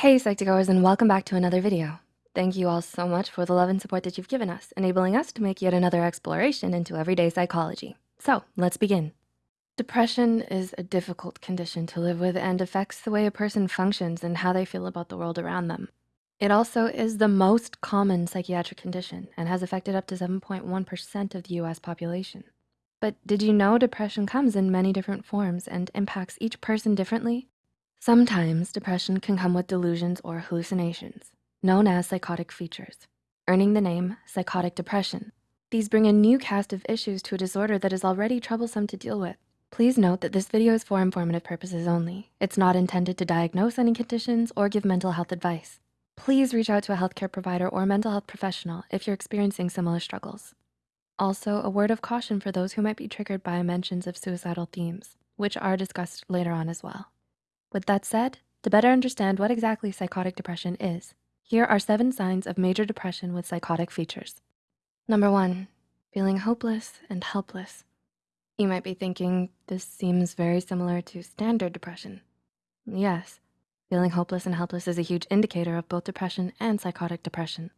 Hey Psych2Goers and welcome back to another video. Thank you all so much for the love and support that you've given us, enabling us to make yet another exploration into everyday psychology. So let's begin. Depression is a difficult condition to live with and affects the way a person functions and how they feel about the world around them. It also is the most common psychiatric condition and has affected up to 7.1% of the US population. But did you know depression comes in many different forms and impacts each person differently? Sometimes depression can come with delusions or hallucinations, known as psychotic features, earning the name psychotic depression. These bring a new cast of issues to a disorder that is already troublesome to deal with. Please note that this video is for informative purposes only. It's not intended to diagnose any conditions or give mental health advice. Please reach out to a healthcare provider or mental health professional if you're experiencing similar struggles. Also, a word of caution for those who might be triggered by mentions of suicidal themes, which are discussed later on as well. With that said, to better understand what exactly psychotic depression is, here are seven signs of major depression with psychotic features. Number one, feeling hopeless and helpless. You might be thinking, this seems very similar to standard depression. Yes, feeling hopeless and helpless is a huge indicator of both depression and psychotic depression.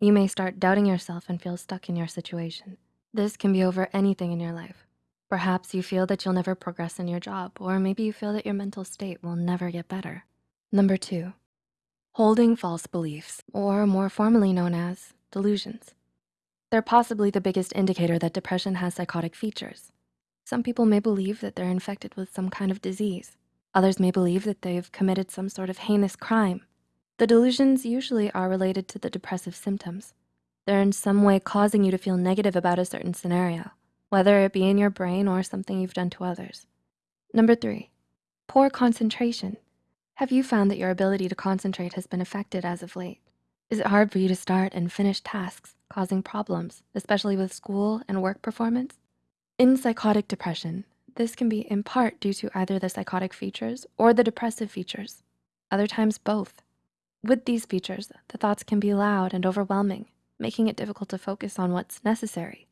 You may start doubting yourself and feel stuck in your situation. This can be over anything in your life, Perhaps you feel that you'll never progress in your job, or maybe you feel that your mental state will never get better. Number two, holding false beliefs, or more formally known as delusions. They're possibly the biggest indicator that depression has psychotic features. Some people may believe that they're infected with some kind of disease. Others may believe that they've committed some sort of heinous crime. The delusions usually are related to the depressive symptoms. They're in some way causing you to feel negative about a certain scenario whether it be in your brain or something you've done to others. Number three, poor concentration. Have you found that your ability to concentrate has been affected as of late? Is it hard for you to start and finish tasks, causing problems, especially with school and work performance? In psychotic depression, this can be in part due to either the psychotic features or the depressive features, other times both. With these features, the thoughts can be loud and overwhelming, making it difficult to focus on what's necessary.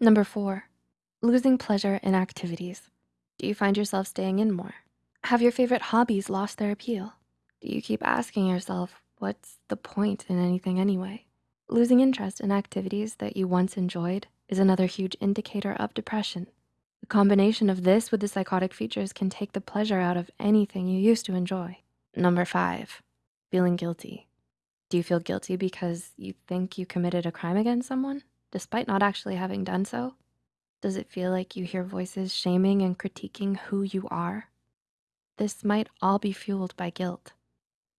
Number four, Losing pleasure in activities. Do you find yourself staying in more? Have your favorite hobbies lost their appeal? Do you keep asking yourself, what's the point in anything anyway? Losing interest in activities that you once enjoyed is another huge indicator of depression. The combination of this with the psychotic features can take the pleasure out of anything you used to enjoy. Number five, feeling guilty. Do you feel guilty because you think you committed a crime against someone, despite not actually having done so? Does it feel like you hear voices shaming and critiquing who you are? This might all be fueled by guilt.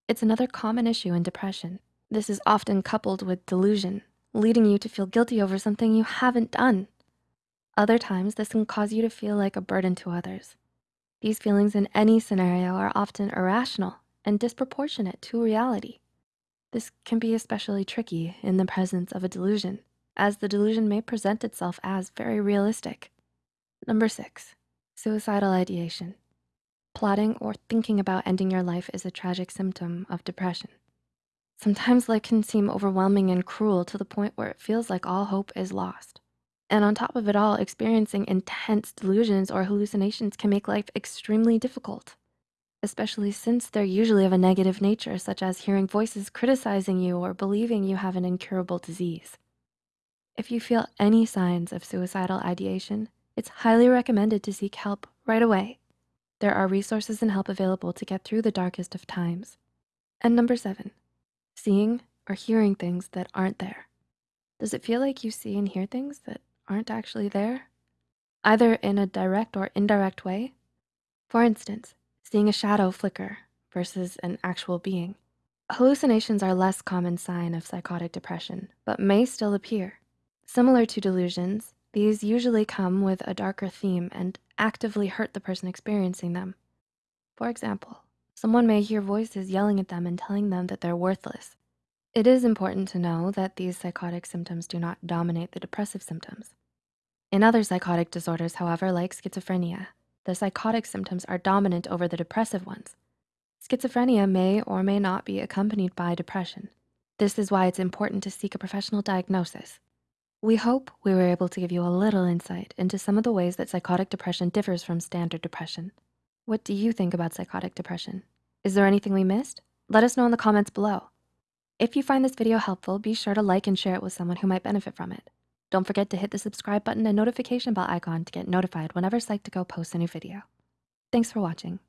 It's another common issue in depression. This is often coupled with delusion, leading you to feel guilty over something you haven't done. Other times, this can cause you to feel like a burden to others. These feelings in any scenario are often irrational and disproportionate to reality. This can be especially tricky in the presence of a delusion as the delusion may present itself as very realistic. Number six, suicidal ideation. Plotting or thinking about ending your life is a tragic symptom of depression. Sometimes life can seem overwhelming and cruel to the point where it feels like all hope is lost. And on top of it all, experiencing intense delusions or hallucinations can make life extremely difficult, especially since they're usually of a negative nature, such as hearing voices criticizing you or believing you have an incurable disease. If you feel any signs of suicidal ideation, it's highly recommended to seek help right away. There are resources and help available to get through the darkest of times. And number seven, seeing or hearing things that aren't there. Does it feel like you see and hear things that aren't actually there? Either in a direct or indirect way? For instance, seeing a shadow flicker versus an actual being. Hallucinations are less common sign of psychotic depression, but may still appear. Similar to delusions, these usually come with a darker theme and actively hurt the person experiencing them. For example, someone may hear voices yelling at them and telling them that they're worthless. It is important to know that these psychotic symptoms do not dominate the depressive symptoms. In other psychotic disorders, however, like schizophrenia, the psychotic symptoms are dominant over the depressive ones. Schizophrenia may or may not be accompanied by depression. This is why it's important to seek a professional diagnosis. We hope we were able to give you a little insight into some of the ways that psychotic depression differs from standard depression. What do you think about psychotic depression? Is there anything we missed? Let us know in the comments below. If you find this video helpful, be sure to like and share it with someone who might benefit from it. Don't forget to hit the subscribe button and notification bell icon to get notified whenever Psych2Go posts a new video. Thanks for watching.